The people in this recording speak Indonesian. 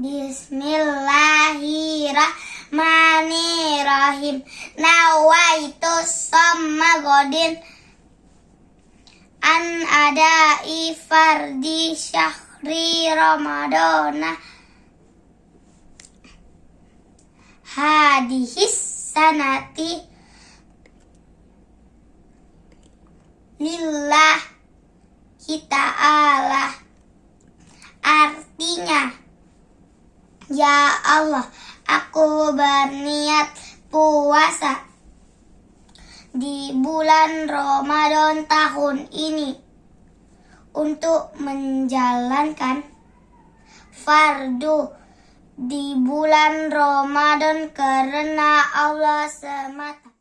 Bismillahirrahmanirrahim. Nawaitu somma godin. An ada ifardi syahri ramadana hadihis sanati. Lillah kita ala ya Allah aku berniat puasa di bulan Ramadan tahun ini untuk menjalankan fardu di bulan Ramadan karena Allah semata.